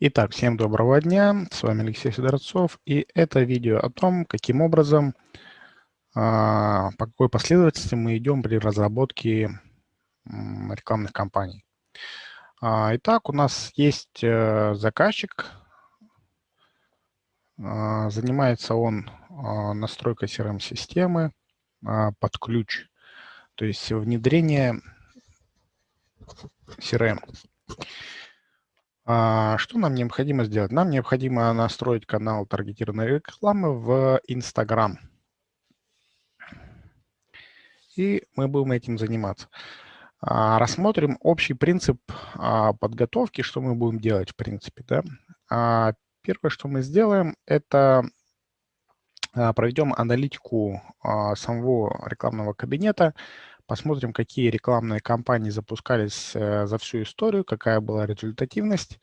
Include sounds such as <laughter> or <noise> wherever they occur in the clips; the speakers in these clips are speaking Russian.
Итак, всем доброго дня, с вами Алексей Федорцов, и это видео о том, каким образом, а, по какой последовательности мы идем при разработке рекламных кампаний. А, итак, у нас есть э, заказчик, а, занимается он настройкой CRM-системы под ключ, то есть внедрение CRM. А, что нам необходимо сделать? Нам необходимо настроить канал таргетированной рекламы в Instagram. И мы будем этим заниматься. А, рассмотрим общий принцип а, подготовки, что мы будем делать в принципе. Да? Первое, что мы сделаем, это проведем аналитику самого рекламного кабинета, Посмотрим, какие рекламные кампании запускались э, за всю историю, какая была результативность.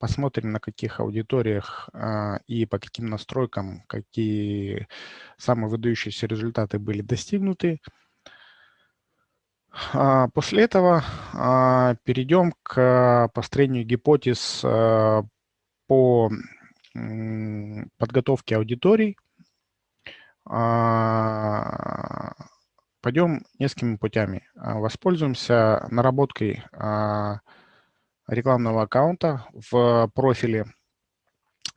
Посмотрим, на каких аудиториях а, и по каким настройкам какие самые выдающиеся результаты были достигнуты. А, после этого а, перейдем к построению гипотез по подготовке аудиторий, Пойдем несколькими путями. А, воспользуемся наработкой а, рекламного аккаунта в профиле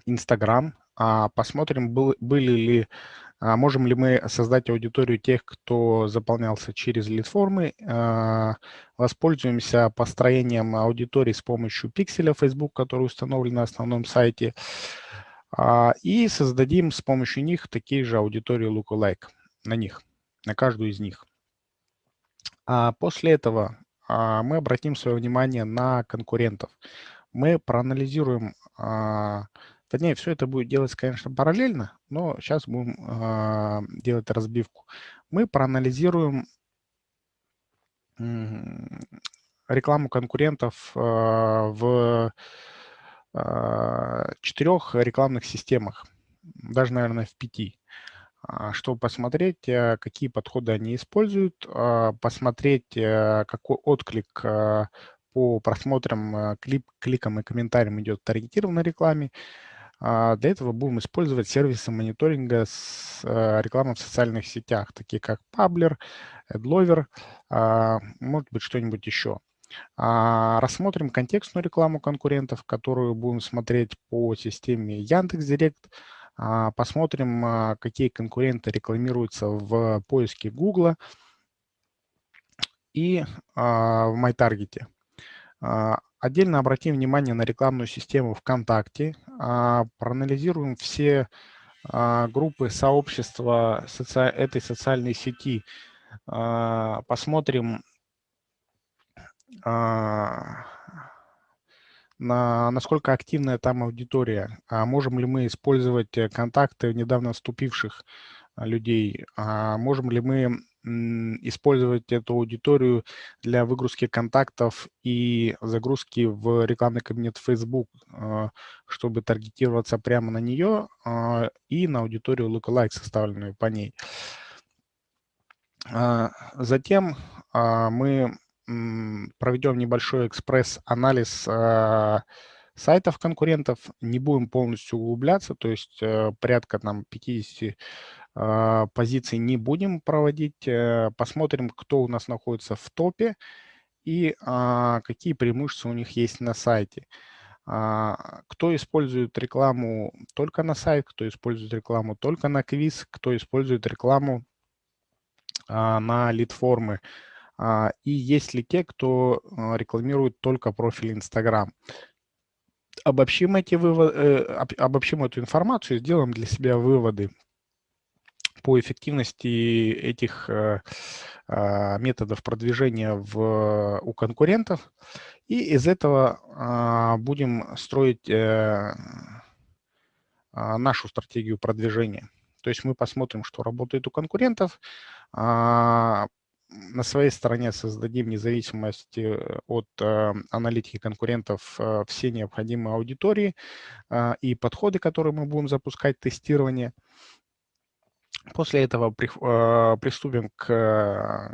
Instagram. А, посмотрим, были ли, можем ли мы создать аудиторию тех, кто заполнялся через лид-формы. Воспользуемся построением аудитории с помощью пикселя Facebook, который установлен на основном сайте. И создадим с помощью них такие же аудитории lookalike на них на каждую из них. А после этого а, мы обратим свое внимание на конкурентов. Мы проанализируем, а, точнее, все это будет делать, конечно, параллельно, но сейчас будем а, делать разбивку. Мы проанализируем рекламу конкурентов а, в а, четырех рекламных системах, даже, наверное, в пяти. А, чтобы посмотреть, э, какие подходы они используют, а, посмотреть, э, какой отклик э, по просмотрам, клип, кликам и комментариям идет в таргетированной рекламе. А, для этого будем использовать сервисы мониторинга с рекламой в социальных сетях, такие как Pabler, AdLover, может быть, что-нибудь еще. Рассмотрим контекстную рекламу конкурентов, которую будем смотреть по системе Яндекс.Директ, а, посмотрим, а, какие конкуренты рекламируются в поиске Google и а, в MyTarget. Отдельно обратим внимание на рекламную систему ВКонтакте, проанализируем все группы сообщества этой социальной сети, посмотрим на, насколько активная там аудитория, а можем ли мы использовать э, контакты недавно вступивших а, людей, а можем ли мы использовать эту аудиторию для выгрузки контактов и загрузки в рекламный кабинет Facebook, а, чтобы таргетироваться прямо на нее а, и на аудиторию lookalike, составленную по ней. Затем мы проведем небольшой экспресс-анализ а, сайтов конкурентов, не будем полностью углубляться, то есть э, порядка там 50 а, позиций не будем проводить, э, посмотрим, кто у нас находится в топе и а, какие преимущества у них есть на сайте. Кто использует рекламу только на сайт, кто использует рекламу только на квиз, кто использует рекламу на лид-формы, и есть ли те, кто а, рекламирует только профиль Instagram. Обобщим, эти выводы, э, обобщим эту информацию, сделаем для себя выводы по эффективности этих э, а, методов продвижения в, у конкурентов. И из этого будем строить э, нашу стратегию продвижения. То есть мы посмотрим, что работает у конкурентов, на своей стороне создадим независимость э, от э, аналитики конкурентов э, все необходимые аудитории и подходы, которые мы будем запускать, тестирование. После этого приступим к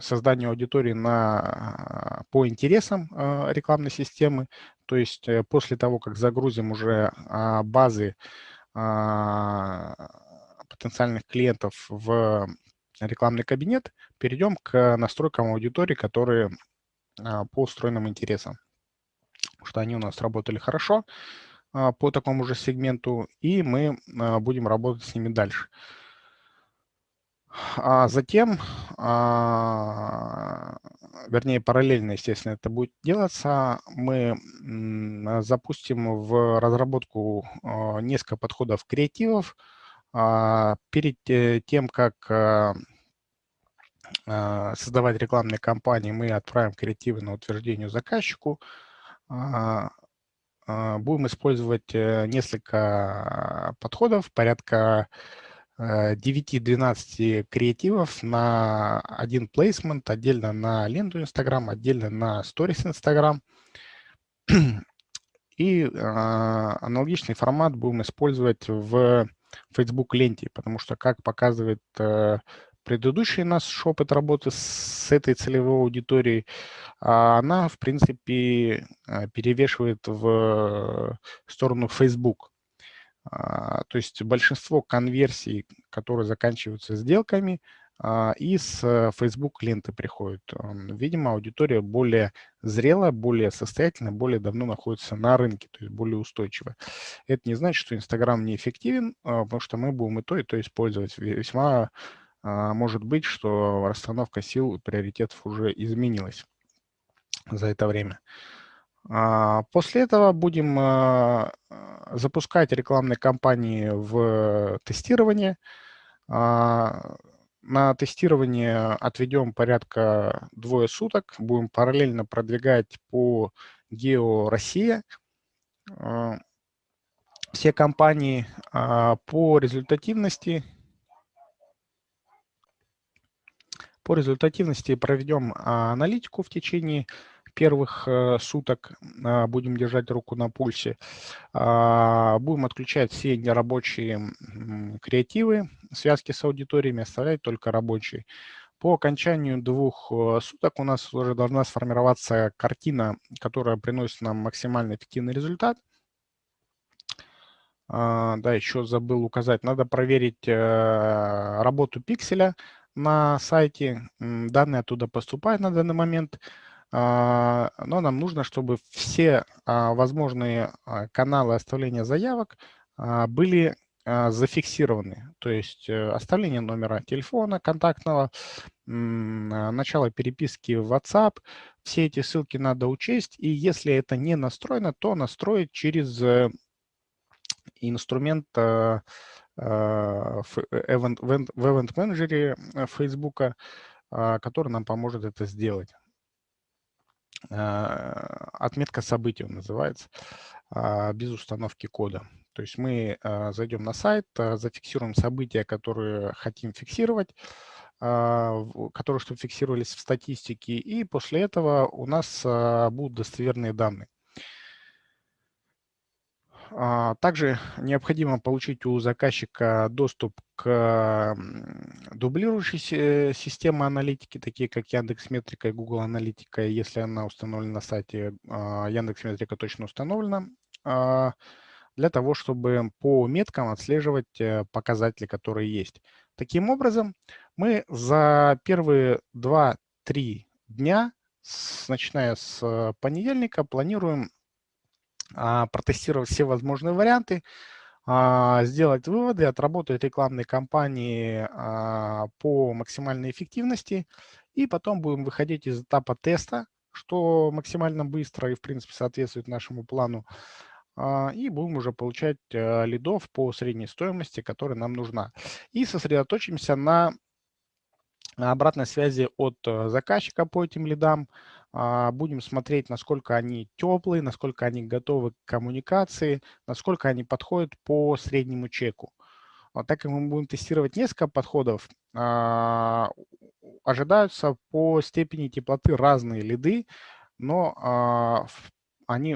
созданию аудитории на, по интересам рекламной системы, То есть после того, как загрузим уже а, базы а, потенциальных клиентов в рекламный кабинет, перейдем к настройкам аудитории, которые а, по устроенным интересам. Что они у нас работали хорошо по такому же сегменту, и мы будем работать с ними дальше. А затем, а, вернее, параллельно, естественно, это будет делаться, мы запустим в разработку а, несколько подходов креативов. А, перед э, тем, как создавать рекламные кампании, мы отправим креативы на утверждение заказчику. Будем использовать э, несколько подходов, порядка 9-12 креативов на один плейсмент, отдельно на ленту Instagram, отдельно на сторис Instagram. <clears throat> И э, аналогичный формат будем использовать в Facebook ленте, потому что, как показывает э, предыдущий наш опыт работы с этой целевой аудиторией, она, в принципе, перевешивает в сторону Facebook. А, то есть большинство конверсий, которые заканчиваются сделками, а, из э, Facebook ленты приходят. Видимо, аудитория более зрелая, более состоятельная, более давно находится на рынке, то есть более устойчивая. Это не значит, что Инстаграм неэффективен, а, потому что мы будем и то, и то использовать. Весьма может быть, что расстановка сил и приоритетов уже изменилась за это время. После этого будем запускать рекламные кампании в тестирование. А, на тестирование отведем порядка двое суток. Будем параллельно продвигать по Гео Россия а, все компании а, по результативности. По результативности проведем аналитику в течение первых э, суток а, будем держать руку на пульсе. А, будем отключать все нерабочие креативы, связки с аудиториями, оставлять только рабочие. По окончанию двух э, суток у нас уже должна сформироваться картина, которая приносит нам максимально эффективный результат. А, да, еще забыл указать, надо проверить э, работу пикселя на сайте. Данные оттуда поступают на данный момент. А, но нам нужно, чтобы все а, возможные а, каналы оставления заявок были зафиксированы. То есть э, оставление номера телефона контактного, начало переписки в WhatsApp. Все эти ссылки надо учесть. И если это не настроено, то настроить через инструмент э, в Event Manager Facebook, который нам поможет это сделать. А, отметка событий называется, а, без установки кода. То есть мы а, зайдем на сайт, зафиксируем события, которые хотим фиксировать, которые чтобы фиксировались в статистике, и после этого у нас будут достоверные данные. А, также необходимо получить у заказчика доступ к дублирующей системе аналитики, такие как Яндекс Метрика и Google Аналитика, если она установлена на сайте а, Яндекс Метрика точно установлена, а, для того, чтобы по меткам отслеживать э, показатели, которые есть. Таким образом, мы за первые 2-3 дня, начиная с понедельника, планируем протестировать все возможные варианты, а, сделать выводы, отработать рекламные кампании а, по максимальной эффективности, и потом будем выходить из этапа теста, что максимально быстро и, в принципе, соответствует нашему плану, и будем уже получать лидов по средней стоимости, которая нам нужна. И сосредоточимся на обратной связи от э, заказчика по этим лидам, а, будем смотреть, насколько они теплые, насколько они готовы к коммуникации, насколько они подходят по среднему чеку. Вот так как мы будем тестировать несколько подходов, а, ожидаются по степени теплоты разные лиды, но а, они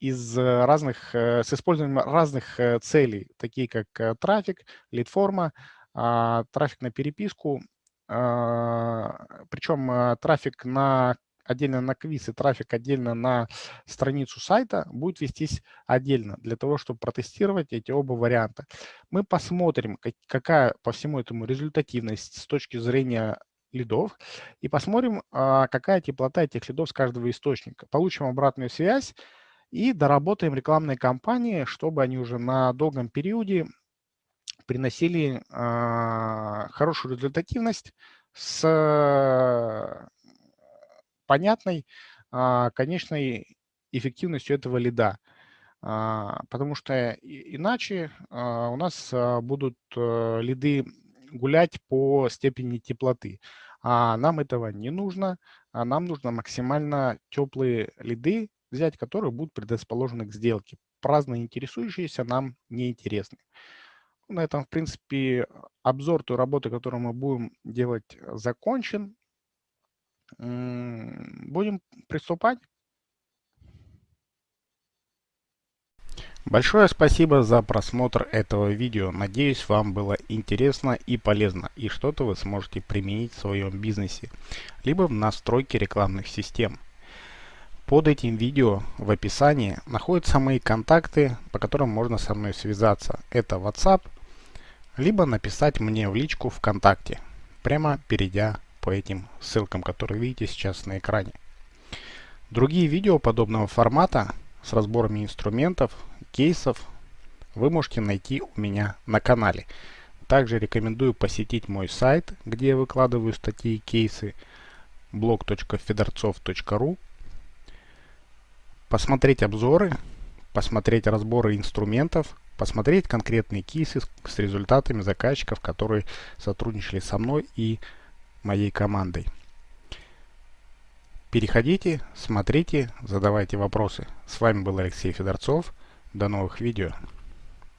из разных, э, с использованием разных э, целей, такие как трафик, лид-форма, трафик на переписку, причем трафик на отдельно на квиз и трафик отдельно на страницу сайта будет вестись отдельно для того, чтобы протестировать эти оба варианта. Мы посмотрим, какая по всему этому результативность с точки зрения лидов и посмотрим, а, какая теплота этих лидов с каждого источника. Получим обратную связь и доработаем рекламные кампании, чтобы они уже на долгом периоде приносили а, хорошую результативность с понятной а, конечной эффективностью этого лида. Потому что иначе у нас будут э, лиды гулять по степени теплоты. А нам этого не нужно. А нам нужно максимально теплые лиды взять, которые будут предрасположены к сделке. Праздно интересующиеся нам неинтересны. На этом, в принципе, обзор той работы, которую мы будем делать, закончен. Будем приступать. Большое спасибо за просмотр этого видео. Надеюсь, вам было интересно и полезно, и что-то вы сможете применить в своем бизнесе, либо в настройке рекламных систем. Под этим видео в описании находятся мои контакты, по которым можно со мной связаться. Это WhatsApp, либо написать мне в личку ВКонтакте, прямо перейдя по этим ссылкам, которые видите сейчас на экране. Другие видео подобного формата с разборами инструментов кейсов вы можете найти у меня на канале. Также рекомендую посетить мой сайт, где я выкладываю статьи и кейсы blog.fedorцов.ru посмотреть обзоры, посмотреть разборы инструментов, посмотреть конкретные кейсы с результатами заказчиков, которые сотрудничали со мной и моей командой. Переходите, смотрите, задавайте вопросы. С вами был Алексей Федорцов. До новых видео.